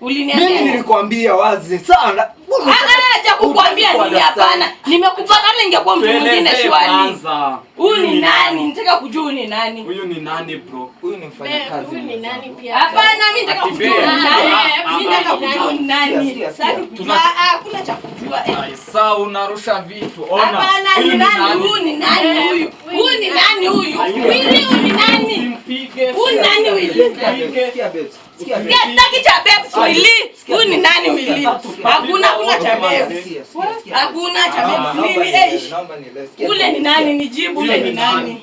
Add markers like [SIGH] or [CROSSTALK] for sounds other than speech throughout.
Uliniambia. Mimi nilikwambia wazi sana. Ah, ah, acha kukwambia nini hapana. Nimekupa kama ingekuwa mtu mwingine shwari. Huyu ni nani? Nataka kujua huyu ni nani. Huyu ni nani bro? Huyu ni mfanyakazi. Huyu ni nani pia? Hapana, mimi nataka kujua ni nani. Ah, Mimi nataka ah, kujua ni nani. Sasa sikia. kujua ah, kuna cha kujua. Eh, saa unarusha vitu. Ona. Hapana, huyu ni nani? Huyu ni nani huyu? Huyu ni nani huyu? Wili huyu ni nani? Simpige. Huyu ni nani Wili? Sikia babes, sikia babes. Sitaki cha babes Wili. Huyu ni nani Wili? Hakuna kuna cha babes. Sikia, sikia, sikia. Hakuna cha babes nielewe, Eh, ule ni nani? sikia. Nijibu ule ni nani?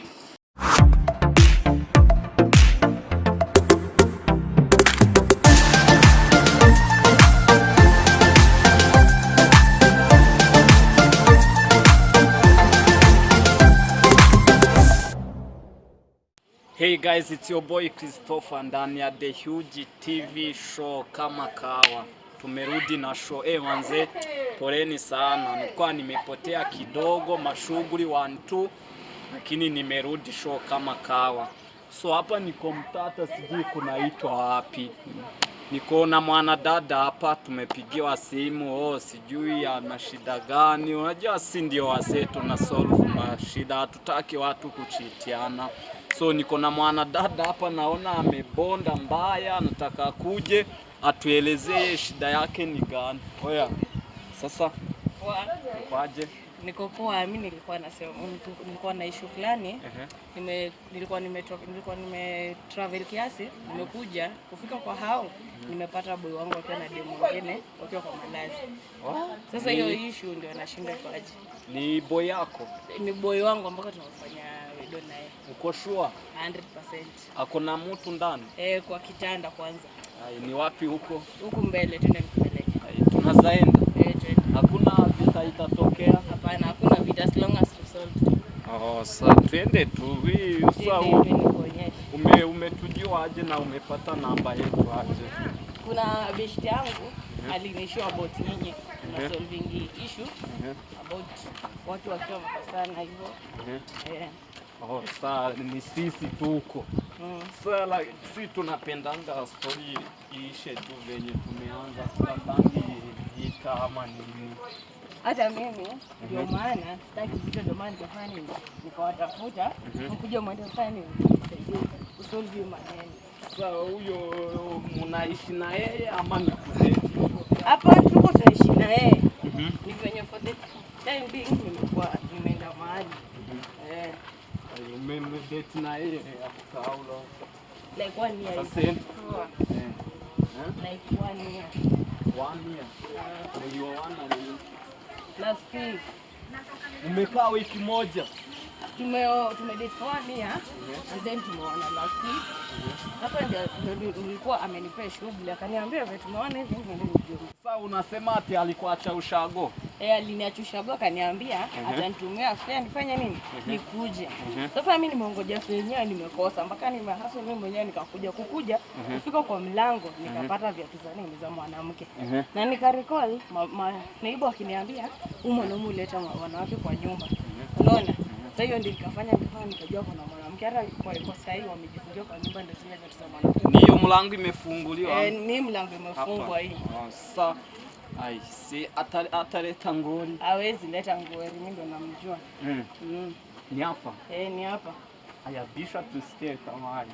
Hey guys, it's your boy Christopher ndani ya The Huge TV show kama kawa. Tumerudi na show. Eh, manze, poleni sana. Nilikuwa nimepotea kidogo mashughuli one two, lakini nimerudi show kama kawa. So hapa niko Mtata, sijui kunaitwa wapi. Niko na mwanadada hapa, tumepigiwa simu, oh, sijui ana shida gani. Unajua si ndio wazee tuna solve mashida, hatutaki watu kuchitiana. So niko na mwanadada hapa, naona amebonda mbaya, anataka kuje atuelezee shida yake ni gani. Oya, sasa kwaje? Niko poa, mimi nilikuwa nasema nilikuwa na issue fulani. Nime nilikuwa nime nilikuwa nime travel kiasi, nimekuja kufika kwa hao, nimepata boy wangu akiwa na demu mwingine wakiwa kwa malazi. Oh, Sasa ni- hiyo issue ndio nashinda kwaje. Ni boy yako, Ni boy wangu ambako tunafanya video naye uko sure 100%. ako na mtu ndani? Eh, kwa kitanda kwanza. Ai, ni wapi huko? Huku mbele twende nikupeleke. Ai, tunazaenda, Eh, twende. hakuna vita itatokea. Vita as long as to solve. Oh, sa twende tu. Hii Twende sa hivi nikuonyeshe. ume umetujua aje na umepata namba yetu aje? kuna beshte yangu alinishow about nyinyi Mhm. na solving issue Ehe, about watu wakiwa wamekosana hivyo ehe. eh, Oh, saa ni sisi tuko mm. Sasa like, si tunapendanga story iishe tu venye tumeanza, tunabangi vita ama nini. Hata mimi ndio maana sitaki vita, ndio maana nini, nikawatafuta Mhm. mkuja mwende mfanye nini, hiyo maneno. Sasa huyo mnaishi na yeye ama ni? Hapa tuko tunaishi na yeye, Mhm. ni venye for the time being nimekuwa nimeenda mahali eh, Ay, Umemdate na yeye how long? like one year Sasa eh, eh, like one year one year. Mlioana lini? Last week Umekaa wiki moja. Tume tumedate for one year and then tumeona last week. Sasa ndio ndio nilikuwa amenipea shughuli akaniambia vile tumeona hivi ndio nijue. Sasa unasema ati alikuacha ushago? Eh, aliniachushago akaniambia Mhm. atanitumia fare nifanye nini? Mhm. Nikuje. Mhm. Sasa mimi nimeongoja fare yenyewe nimekosa mpaka nimehasa mimi mwenyewe nikakuja kukuja kufika kwa mlango nikapata viatu za nini za mwanamke. Na nikarecall naibu akiniambia huyu mwanaume huleta ma- wanawake kwa nyumba. Unaona? Sasa hiyo ndio nikafanya nikafanya nikajua kuna mwanamke hata kwa, kwa sasa hivi wamejifungia kwa nyumba ndio zile viatu za mwanamke. Ni hiyo mlango imefunguliwa. Eh, ni mlango imefungwa hii. Sasa ai si ata- ataleta ngori. Hawezi leta nguo, mimi ndo namjua. Mm. Mm. Ni hapa. Eh, ni hapa. Aya, bisha tusikie kama haya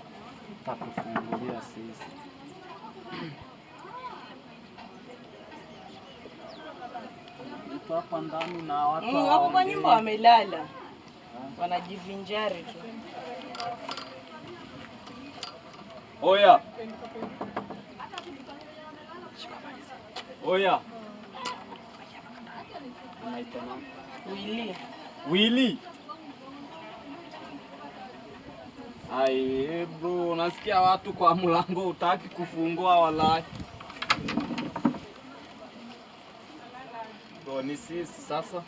takufungulia sisi. Hapa ndani na watu Mm, wako kwa hawaongei. nyumba wamelala. Wanajivinjari tu. Oya. Oya. Unaitwa nani? Wili. Willy. Ai, bro, unasikia watu kwa mlango utaki kufungua wala. Bro, ni sisi sasa.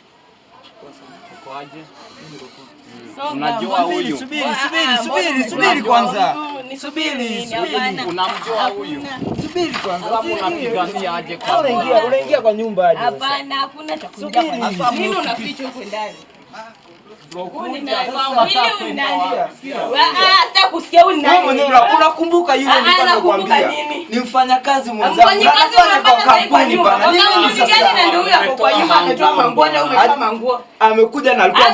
Unajua huyu? Subiri, subiri, subiri, subiri kwanza. Subiri, subiri. Unamjua huyu? Subiri kwanza. Subiri. unapigania aje kwa Unaingia, unaingia kwa nyumba aje? Hapana, hakuna cha kuingia kwa Sasa nini unaficha huko ndani? bro. Huyu ni Kuja nani? sasa unataka kwenda wapi? Ah, ah, kusikia ni nani. mwenyewe una- unakumbuka yule Ah, ah, nilikuwa nakumbuka nakwambia nini? ni mfanyakazi mwenzangu Na anafanya kwa sasa kampuni bana. Nini Kampuni sasa? gani na ndio huyo hapo kwa nyumba ametoa manguo hata umetoa manguo. amekuja na alikuwa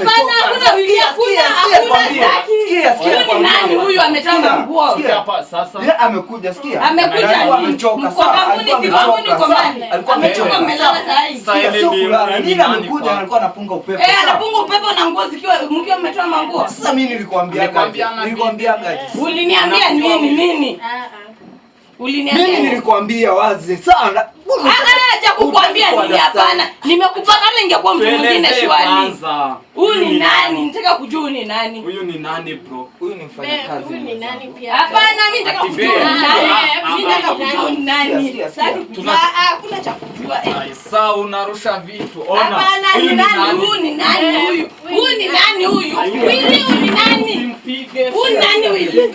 wili, Sikia, hakuna, sikia, hakuna sikia. Sikia, ni kwambie. nani huyu ametoa manguo? sikia. Hapa sasa. Yeye amekuja sikia. Amekuja Na amechoka kampuni, Alikuwa amechoka. Alikuwa Amechoka amelala. Sasa ile sio ni- kulala. ni Nini nani amekuja na alikuwa anapunga upepo. Eh, anapunga upepo na nguo zikiwa mkiwa mmetoa manguo. Sasa mimi nilikwambia Nilikwambia na. Uliniambia nini nini? Uliniambia Mimi nini? nilikwambia wazi sana. Ah, ah, cha kukwambia nini? Hapana, nimekupata hata ingekuwa mtu mwingine shwari. Huyu ni nani? Nataka kujua huyu ni nani. Huyu ni nani bro? Huyu ni mfanyakazi. Huyu ni nani pia? Hapana, mimi nataka kujua huyu ni nani. Ah, Mimi ah, nataka ah. kujua huyu ni nani. Ah, ah, hakuna cha kujua. Eh. Saa unarusha vitu. Ona. Hapana, Huyu ni nani? Huyu ni nani huyu? Huyu ni nani huyu? Wili huyu ni nani? Huyu ni nani Wili?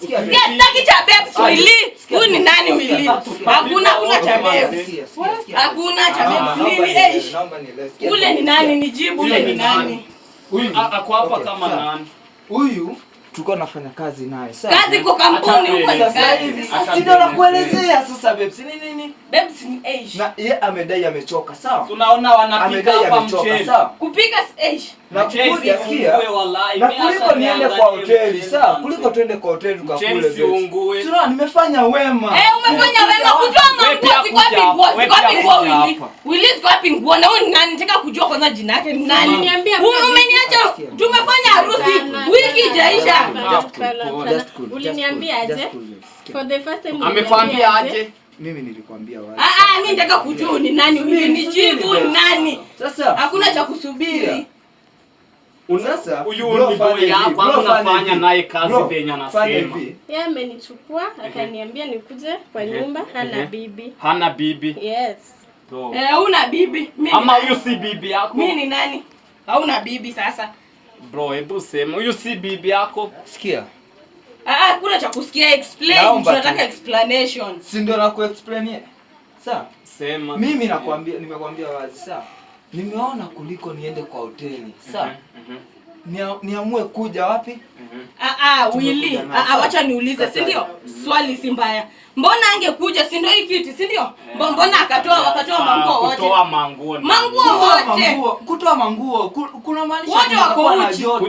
Sitaki cha babes Wili. Huyu ni nani Wili? Hakuna hakuna cha sikia. Hakuna cha eh? nielewe. Sikia, Ule ni nani? Nijibu ule ni nani? Huyu a- ako hapa kama nani? Huyu tulikuwa nafanya kazi naye. sawa? Kazi kwa kampuni huko Sasa kazi. hivi sasa tuelezee. nakuelezea sasa Bebs ni nini? Babes ni eh. Na yeye amedai amechoka, sawa? Tunaona wanapika Amedai hapa mchele. sawa? Kupika eh. Na Mchele kuja sikia. uungue wallahi. Na kuliko niende kwa hoteli, sawa? Kuliko tuende kwa hoteli tukakule Bebs. Tunaona nimefanya wema. Eh, umefanya wema kutoa Wewe manguo ziko wapi nguo? wewe Ziko wapi nguo Wili? Wili ziko wapi nguo? Na ni nani? Nataka kujua kwanza jina yake ni nani. Umeniacha tumefanya harusi wiki ijaisha. Hapana, Just cool, hapana, just hapana. cool, just Uliniambia cool, aje? just cool, Bebs. Sikia. For the first time Amekwambia uliniambia aje? Mimi nilikwambia wazi. Ah ah, mimi nataka kujua ni nani Wili. Nijibu ni nani. Sasa Hakuna cha kusubiri. Sasa, Huyu ni boy fanya unafanya naye kazi venye anasema. Yeye amenichukua akaniambia nikuje kwa nyumba hana bibi. Hana bibi. Yes. Eh, una bibi. Mimi Ama huyu si bibi yako? Mimi ni nani? Hauna bibi sasa. Bro, hebu sema huyu si bibi yako? Sikia. Ah, ah, kuna cha kusikia explain. Tunataka tu. explanation. Si ndio nakuexplainia? Sawa? Sema. Mimi nakwambia nimekwambia wazi sawa. Nimeona kuliko niende kwa hoteli. Sawa? Mhm, mhm, Nia- Niamue kuja wapi? mhm. Ah ah, naye, Ah ah, wacha niulize, si ndio? Swali si mbaya. Mbona angekuja, si ndio hii kiti, si ndio? Mbo- Mbona akatoa wakatoa Saa manguo wote? Kutoa manguo. Manguo Kutoa wote. kutoa manguo, ku- kuna maanisha Wote wako na uchi. joto.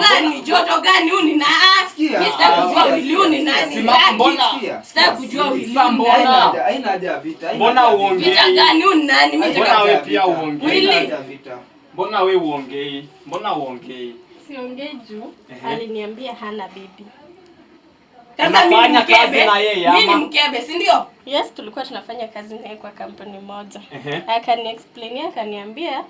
Gani? Joto gani? Huyu ni na ah, Sikia, mimi sitaki ah, kujua sikia, Willy huyu ni sikia, nani. sikia. Sitaki. Mbona- Sitaki kujua sikia. Willy Sasa huyu ni mbona- nani. Haina haja- vita. Mbona uongei? vita. Vita gani? Huyu ni nani? Mbona nataka haja we ya pia vita. uongei? Mbona we uongei? Mbona uongei? Siongei juu aliniambia hana bibi. Sasa mimi mkebe. na yeye, Mimi ni ama? mkebe, si ndio? Yes, tulikuwa tunafanya kazi naye kwa kampuni moja. Ehe, Akaniexplainia akaniambia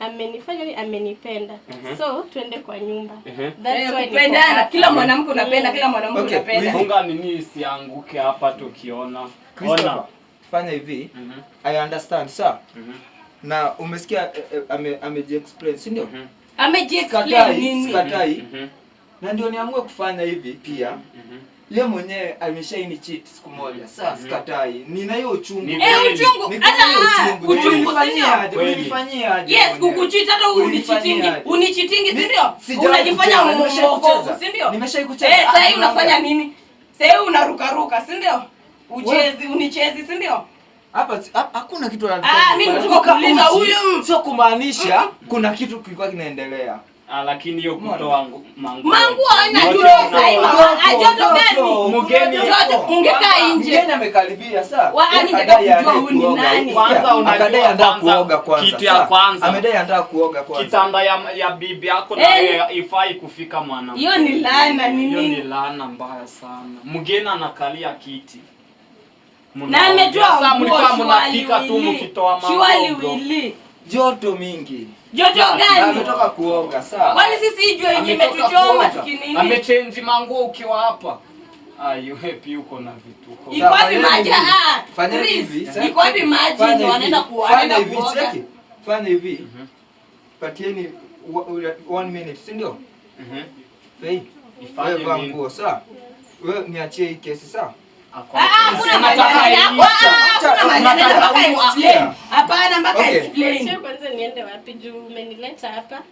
amenifanya ni amenipenda. Mhm. So twende kwa nyumba. That's Eh, why niko kupendana. hapa. Kila mwanamke unapenda, Mm. kila mwanamke Okay, unapenda. Funga nini isianguke hapa tukiona. Christopher, Ona. fanya hivi. Mhm, I understand, sawa? mhm, Na umesikia eh, eh, ame amejiexplain, si ndio? mhm, Amejiexplain nini? sikatai. mhm, Na ndio niamue kufanya hivi pia. mhm. Ye mwenyewe ameshaini cheat siku moja. Sasa Mhm. sikatai. Nina hiyo uchungu. Ni Eh, uchungu. Hata na hiyo ah, uchungu. ndio? aje? Yes, kukuchita hata unichitingi. Unichitingi, si ndio? Unajifanya mwokovu, si ndio? Nimeshai kucheza. Eh, sasa Ah, hii unafanya nini? Sasa hii unaruka ruka, si ndio? Uchezi, unichezi, si ndio? Hapa hakuna kitu Ah, mimi nataka Kuka kuuliza uchi, huyu- Sio kumaanisha kuna kitu kilikuwa kinaendelea. Ah, lakini hiyo kutoa ngu- manguo. Manguo haina Joto. joto sasa. Ah, joto gani? Mgeni Joto ungekaa nje. Mgeni amekaribia saa. Wa- Yeye ani akadai nataka kujua anataka huyu ni nani. Kwanza akadai anataka kwanza, kuoga kwanza. kitu ya kwanza. Amedai anataka kuoga kwanza. Kitanda ya, ya bibi yako na Eh. ifai kufika mwanamke. Hiyo ni laana, ni Hiyo ni nini? laana mbaya sana. Mgeni anakalia kiti. Na ametoa Sasa nguo mlikuwa mnapika tu mkitoa wili. Joto mingi. Joto gani? ametoka kuoga sawa. Kwani sisi hii jua yenye imetuchoma kuoga. tukinini? Amechange manguo ukiwa hapa. Ai, wewe pia uko na vituko. Iko wapi Fanyeni maji? hivi. Ah, Chris, hivi, iko wapi maji? Fanya Ndio hivi. wanaenda ku- Fanya hivi, kuoga. cheki. Fanya hivi. Mhm, Patieni wa- ule- one minute, si ndio? mhm. Faith. Ifanye nguo sawa? Wewe niachie hii kesi sawa? Ako- Ah, ah, kuna iisha. Ah, kuna mpaka huyu explain. Hapana, mpaka. Sio kwanza niende wapi juu umenileta hapa.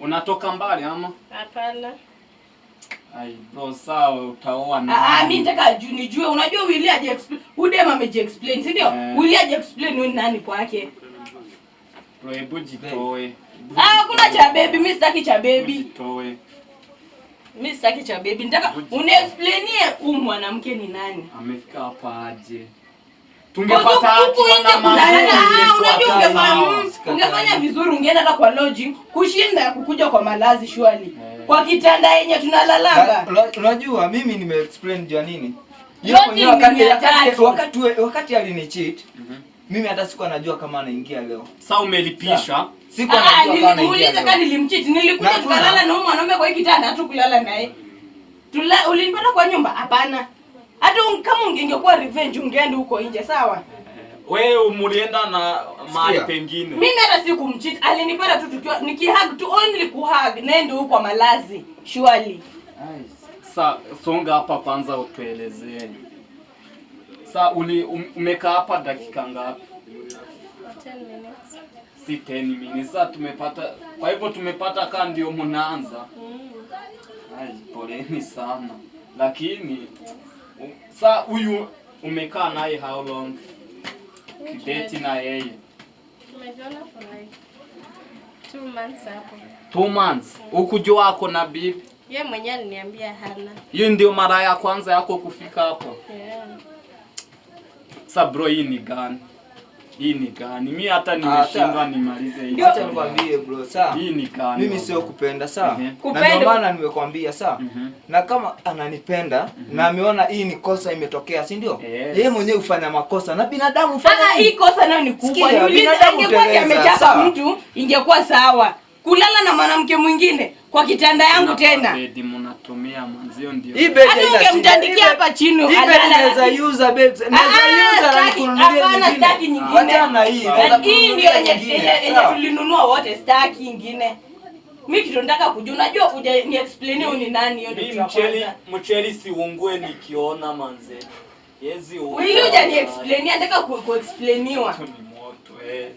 Unatoka mbali ama? Hapana. Ai bro, sawa utaoa Ah, ah, nani? mi nataka ju- nijue unajua Willy aje explain. Udem ameji explain, si ndio? Eh. Willy aje explain ni nani kwake. Bro, hebu jitoe. Ah, hakuna cha baby, mi sitaki cha baby. Jitoe. Mi sitaki cha baby. Nataka uniexplainie huyu mwanamke ni nani. Amefika hapa aje? Tungepata kuna- magari, Ah, unajua ungefanya mm, ungefanya vizuri ungeenda hata kwa lodging kushinda kukuja kwa malazi shwali. Eh. Kwa kitanda yenye tunalalanga. Na- una- Unajua mimi nime explain jua nini? Wakati wakati wakati wakati alinicheat, Mhm. mimi hata sikuwa najua kama anaingia leo. Sasa umelipisha. Sikuwa Ah, nilimuuliza kama nilimchiti. Nilikuja Na tukalala na mwanaume kwa hii kitanda hatu kulala naye. Tula ulinipata kwa nyumba? Hapana. Hata kama ungekuwa revenge ungeenda huko nje, sawa? Wewe mulienda na mahali pengine. Mimi hata sikumchiti. Alinipata tu tukiwa nikihug tu only kuhug nende huko kwa malazi. Surely. Sa songa hapa kwanza utuelezee. Sa uli um, umekaa hapa dakika ngapi? 10 minutes. Si 10 minutes. Sasa tumepata kwa hivyo tumepata kaa ndio mnaanza. Mm. Ai, poleni sana. Lakini u- sa huyu umekaa naye how long? Kideti na yeye. Tumejuana for like two months hapo. Two months. Ukujua ako na bibi. Yeye mwenyewe aliniambia hana. Hiyo ndio mara ya kwanza yako kufika hapo. Yeah. Sa bro, hii ni gani? Hii ni gani? Mi hata nimeshindwa nimalize hii. Acha nikwambie bro, sawa? Hii ni gani? Mimi sio kupenda, sawa? Mhm. Na ndio maana nimekwambia, sawa? Mhm. Na kama ananipenda na ameona hii ni kosa imetokea, si ndio? Yes. Yeye mwenyewe hufanya makosa na binadamu hufanya Ah, hii kosa na yo ni kubwa. Sikia, Niulize binadamu angekuwa amechapa sawa. mtu ingekuwa sawa. Kulala na mwanamke mwingine kwa kitanda yangu tena. Bedi mnatumia manzio ndio. Hii bed Hata haina shida. ungemtandikia hapa chini Hii bed alala. naweza use bed. Naweza Ah, use na staki- nikununulie hapana, nyingine. staki nyingine. Wacha na hii. Na naweza Na hii ndio yenye nyingine, tulinunua wote, staki ingine. Mimi kitu nataka kujua, unajua kuja ni explain ni nani, hiyo ndio mcheli mcheli siungue nikiona manze. Yezi. Wewe huja ni explain, nataka ku, explainiwa. Moto ni moto eh.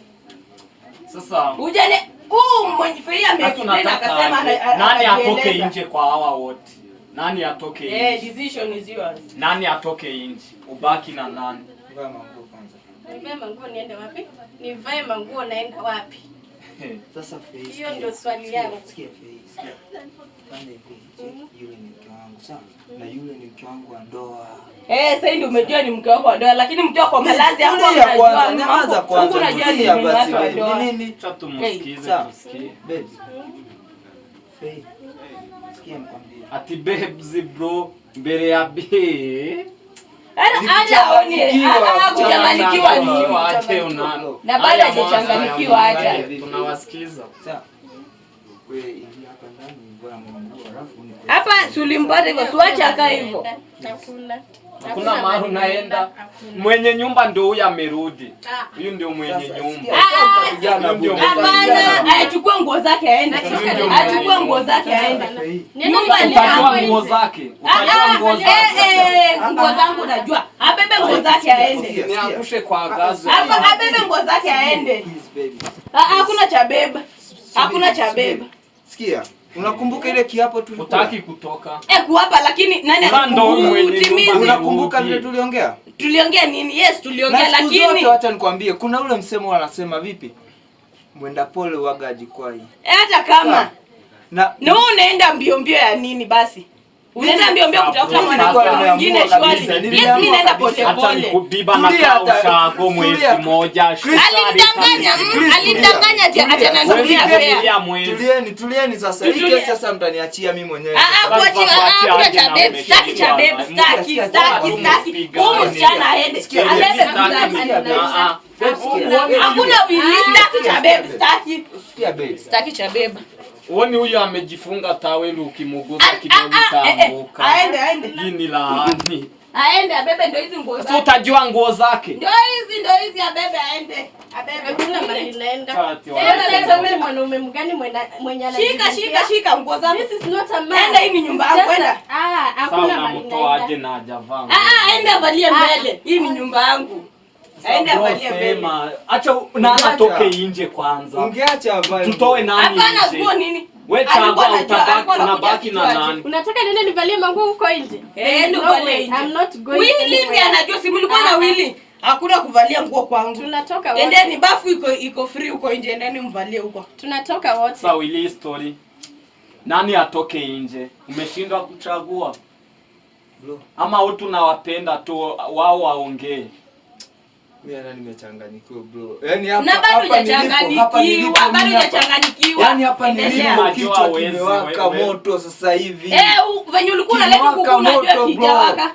Sasa Huja ni huu mwenye fei ame sasa explain tunataka akasema nani atoke nje kwa hawa wote? Nani atoke Eh, nje? decision is yours. Nani atoke nje? Ubaki na nani? Vaa manguo kwanza. Nivae manguo niende wapi? Nivae manguo naenda wapi? [LAUGHS] Sasa Faith, Hiyo ndio swali yangu. sikia, Faith, sikia. Fanya hivi, cheki, yule ni mke wangu sawa, na yule ni mke wangu wa ndoa. Eh, sasa ndio umejua ni mke wako wa ndoa, lakini mke wako wa malazi hapo Tulia kwanza, unajua nyamaza kwanza, unajua ni basi, babe. Ni nini? Acha tumsikize tusikie. Babe, Faith, sikia nikwambie. Ati babes bro mbele ya be. Hata hata aone kuchanganyikiwa ni Ache unani. Na bado hajachanganyikiwa hata. Tunawasikiza. Sawa. Wewe ingia hapa ndani, vaa manguo, alafu hapa sulimpata hivyo, siwache akaa hivyo. Hakuna. Hakuna mahali unaenda. Mwenye nyumba ndio huyu amerudi. Ah. Huyu ndio mwenye nyumba. Ah, Hapana, achukue nguo zake aende. Achukue nguo zake aende. Niende Nyumba ni hapo nguo zake. Ah, Utajua nguo ah, zake. eh, eh, nguo zangu najua. Abebe nguo zake aende. Niangushe kwa gazi. Hapa abebe nguo zake aende. Ah, ah, Hakuna cha beba. Hakuna cha beba. Sikia, unakumbuka ile kiapo tulikuwa? Utaki kutoka. Eh, kuwapa lakini nani alikutimiza? Unakumbuka vile tuliongea? Tuliongea nini? Yes, tuliongea Na siku lakini zote wacha nikwambie, kuna ule msemo wanasema vipi? Mwenda pole waga ajikwai. eh, hata kama Sawa. Na na wewe unaenda mbio mbio ya nini basi? Unaenda mbio mbio kutafuta mwanamke mwingine kabisa, Yes, mimi naenda pole pole. nikubiba na kaushago mwezi moja. Tulia. ati ananitumia Tulia. fare. Tulia mwezi. tulieni, tulieni sasa. Hii kesi sasa mtaniachia mimi mwenyewe. Ah, ah, kuachia, ah, ah, kuna cha babe, staki cha babe, staki, staki, staki. Huyu msichana aende, zake. sikia, Hakuna wili, staki cha babe, staki. Staki cha babe. Uoni huyu amejifunga taweli ukimuguza Ah, kidogo ah, ah, eh, eh, itaanguka. Aende, aende. Hii ni laani. Aende abebe ndo hizi nguo zake. utajua nguo zake. Ndio hizi, ndio hizi abebe aende. Abebe. Hakuna mahali naenda. Tena leta mimi mwanaume mgani mwenye Shika, anajitetea? shika, shika nguo zangu. This is not a man. Enda, hii ni nyumba It's yangu, just a- enda. Ah, hakuna mahali unamtoa aje naenda. na hajavaa? Ah, ah, aende avalie mbele. Hii ni nyumba yangu. Sema acha na Ungeacha. atoke nje kwanza. Ungeacha avae Tutoe nani Hapana, nje? nguo nini? We Alikuwa chagua utabaki anakuja unabaki na nani? Unataka niende nivalie manguo huko nje? Eh, ndio way, nje. I'm not going Willy ndiye anajua si mlikuwa na Ah. Willy. Hakuna kuvalia nguo kwangu. Tunatoka wote. Endeni bafu iko iko free huko nje, endeni mvalie huko. Tunatoka wote. Sasa Willy story. Nani atoke nje? Umeshindwa kuchagua Bro, ama watu nawapenda tu wao waongee. Mimi hata nimechanganyikiwa bro. Yaani hapa Na bado hujachanganyikiwa, bado mimi hujachanganyikiwa. Yaani hapa nilipo kichwa kimewaka moto sasa hivi. Eh, venye ulikuwa unaleta kuku unajua moto, bro. kijawaka.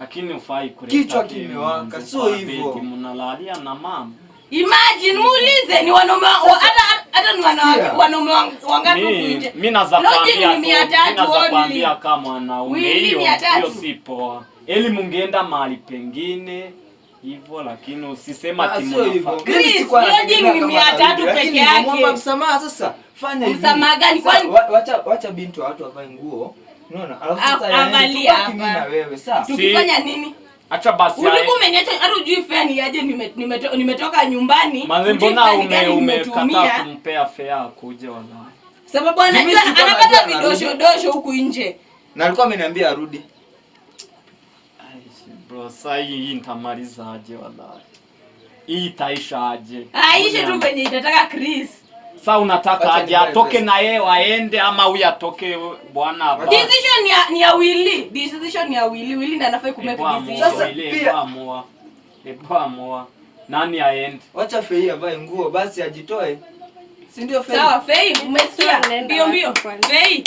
Lakini ufai kuleta Kichwa kimewaka, sio hivyo. Mnalalia na mama. Imagine muulize ni wanaume wa- wa- hata hata ni wanawake wanaume wa- wangapi huku Mi nje. mi naza Logic kwambia ni tu, mia mi tatu naza only. kwambia kama mwanaume hiyo hiyo si poa. Eli mungeenda mahali pengine hivyo, lakini usisema Ah, ati mnafaa. Ni mia tatu peke yake. msamaha sasa. Fanya hivi. Msamaha gani? Sasa, Kwani- wa- Wacha wacha binti wa watu avae nguo. Unaona? Alafu sasa hapa. mimi na wewe, sawa? Tukifanya nini? Acha basi Ulikuwa ae- umeniacha hata ujui fare ni aje nime- nimeto- nimetoka nyumbani. Manze, hujui mbona fare ume umekataa kumpea fea akuje wala? Sababu anajua anapata najua anarudi. vidoshodosho huku nje. Na alikuwa ameniambia arudi. Ai, Bro, sasa hii hii nitamaliza aje wala? Hii itaisha aje? Aishe tu venye itataka Chris. Sasa unataka aje atoke na yeye waende ama huyu atoke bwana hapa? Decision ni ya, ni ya Willy. Decision ni ya Willy. Willy ndiye anafaa kumake decision. Sasa, pia- amua. Ebu amua. Nani aende? Wacha Fei avae nguo basi ajitoe. Si ndio Fei? Sawa, Fei, umesikia? Nenda Mbio mbio. wapi kwanza? Fei,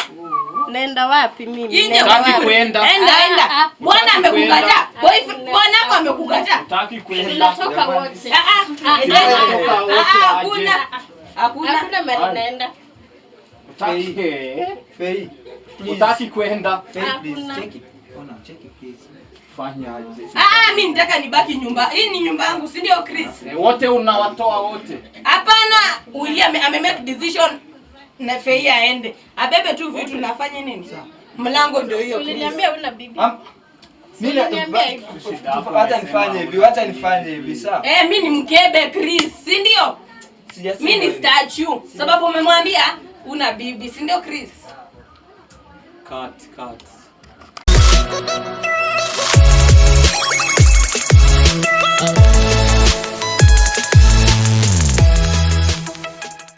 Naenda wapi mimi? Utaki wapi? kwenda? Enda Ah, enda. ah, Bwana amekukataa. Boyfriend bwanako amekukataa. Utaki kwenda? Tunatoka wote. Ah ah. Ah, Ah, ah. Hakuna. Hakuna. Hakuna mahali naenda. Fei. Utaki kwenda? Fei, please, Hakuna. check it. Ona, check it please. Fanya aje? Ah ah, mimi nitaka nibaki nyumba. Hii ni nyumba yangu, si ndio Chris? Wote unawatoa wote. Hapana, William ame make decision na fei aende abebe tu vitu nafanye nini? Mlango ndio hiyo uliniambia una bibi. Hata nifanye hivi hata nifanye hivi sawa? Eh mimi ni mkebe Chris si ndio? Mimi ni statue. Sababu umemwambia una bibi si ndio Chris? Cut cut.